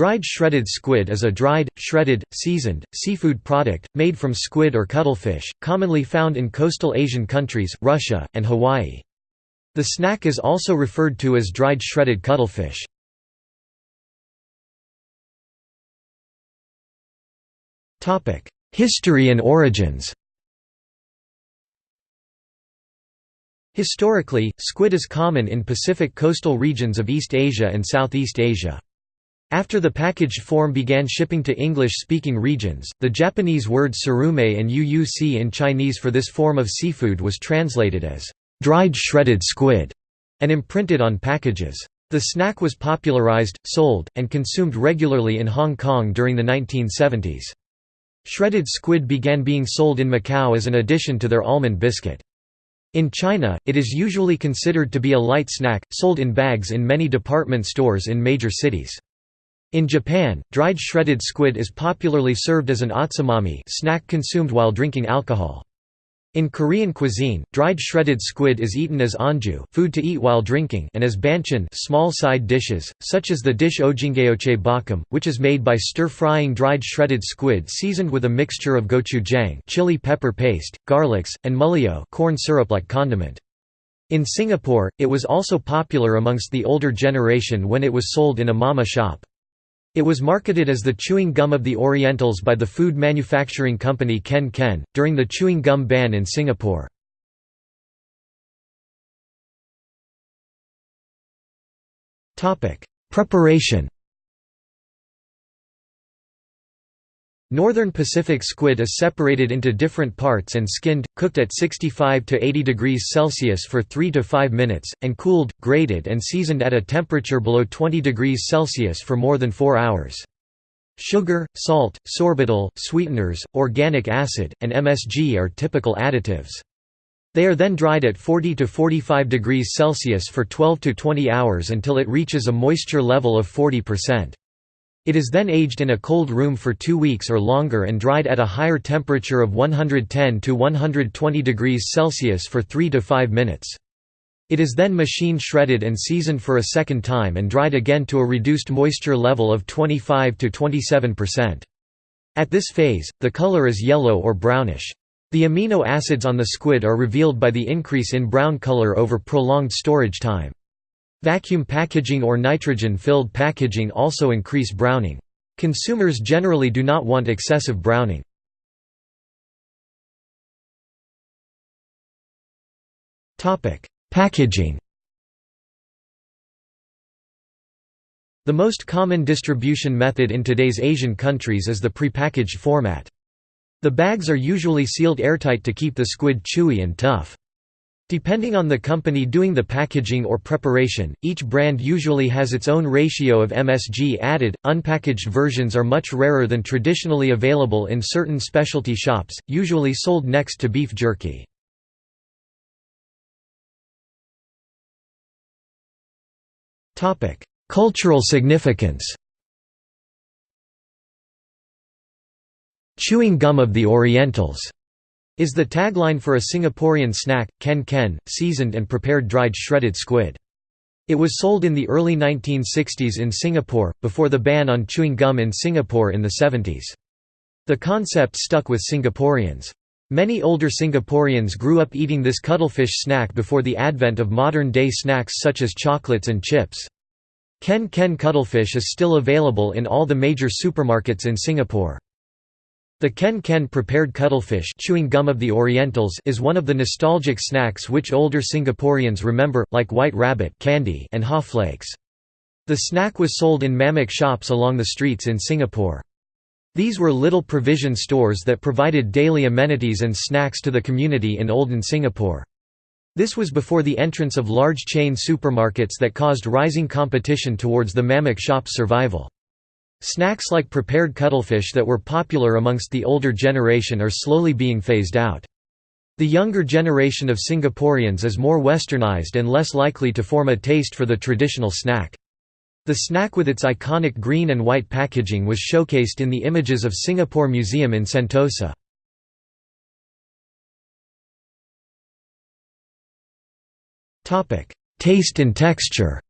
Dried shredded squid is a dried, shredded, seasoned, seafood product, made from squid or cuttlefish, commonly found in coastal Asian countries, Russia, and Hawaii. The snack is also referred to as dried shredded cuttlefish. History and origins Historically, squid is common in Pacific coastal regions of East Asia and Southeast Asia. After the packaged form began shipping to English-speaking regions, the Japanese word surume and uuc in Chinese for this form of seafood was translated as dried shredded squid and imprinted on packages. The snack was popularized, sold, and consumed regularly in Hong Kong during the 1970s. Shredded squid began being sold in Macau as an addition to their almond biscuit. In China, it is usually considered to be a light snack, sold in bags in many department stores in major cities. In Japan, dried shredded squid is popularly served as an otsumami snack consumed while drinking alcohol. In Korean cuisine, dried shredded squid is eaten as anju food to eat while drinking and as banchan small side dishes, such as the dish ojingeochae bokkeum, which is made by stir-frying dried shredded squid seasoned with a mixture of gochujang chili pepper paste, garlics, and mullyeot corn syrup-like condiment. In Singapore, it was also popular amongst the older generation when it was sold in a mamak shop. It was marketed as the chewing gum of the Orientals by the food manufacturing company Ken Ken, during the chewing gum ban in Singapore. Preparation Northern Pacific squid is separated into different parts and skinned, cooked at 65 to 80 degrees Celsius for 3 to 5 minutes, and cooled, grated and seasoned at a temperature below 20 degrees Celsius for more than 4 hours. Sugar, salt, sorbitol, sweeteners, organic acid, and MSG are typical additives. They are then dried at 40 to 45 degrees Celsius for 12 to 20 hours until it reaches a moisture level of 40%. It is then aged in a cold room for two weeks or longer and dried at a higher temperature of 110 to 120 degrees Celsius for 3 to 5 minutes. It is then machine shredded and seasoned for a second time and dried again to a reduced moisture level of 25 to 27%. At this phase, the color is yellow or brownish. The amino acids on the squid are revealed by the increase in brown color over prolonged storage time. Vacuum packaging or nitrogen-filled packaging also increase browning. Consumers generally do not want excessive browning. Packaging The most common distribution method in today's Asian countries is the prepackaged format. The bags are usually sealed airtight to keep the squid chewy and tough. Depending on the company doing the packaging or preparation, each brand usually has its own ratio of MSG added. Unpackaged versions are much rarer than traditionally available in certain specialty shops, usually sold next to beef jerky. Topic: Cultural significance. Chewing gum of the Orientals is the tagline for a Singaporean snack, ken ken, seasoned and prepared dried shredded squid. It was sold in the early 1960s in Singapore, before the ban on chewing gum in Singapore in the 70s. The concept stuck with Singaporeans. Many older Singaporeans grew up eating this cuttlefish snack before the advent of modern-day snacks such as chocolates and chips. Ken Ken cuttlefish is still available in all the major supermarkets in Singapore. The Ken Ken prepared cuttlefish chewing gum of the Orientals is one of the nostalgic snacks which older Singaporeans remember, like White Rabbit candy and Haw Flakes. The snack was sold in mamak shops along the streets in Singapore. These were little provision stores that provided daily amenities and snacks to the community in olden Singapore. This was before the entrance of large chain supermarkets that caused rising competition towards the mamak shop's survival. Snacks like prepared cuttlefish that were popular amongst the older generation are slowly being phased out. The younger generation of Singaporeans is more westernized and less likely to form a taste for the traditional snack. The snack with its iconic green and white packaging was showcased in the images of Singapore Museum in Sentosa. Taste and texture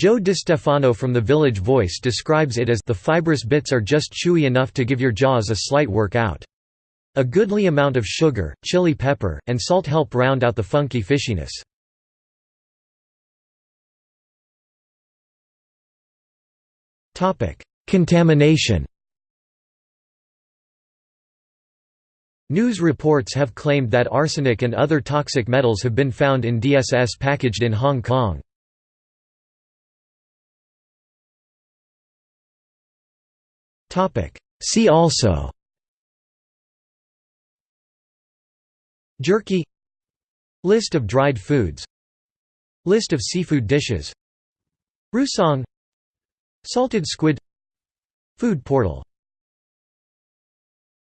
Joe DiStefano from The Village Voice describes it as the fibrous bits are just chewy enough to give your jaws a slight workout. A goodly amount of sugar, chili pepper, and salt help round out the funky fishiness. Contamination News reports have claimed that arsenic and other toxic metals have been found in DSS packaged in Hong Kong. See also. Jerky. List of dried foods. List of seafood dishes. Rousong. Salted squid. Food portal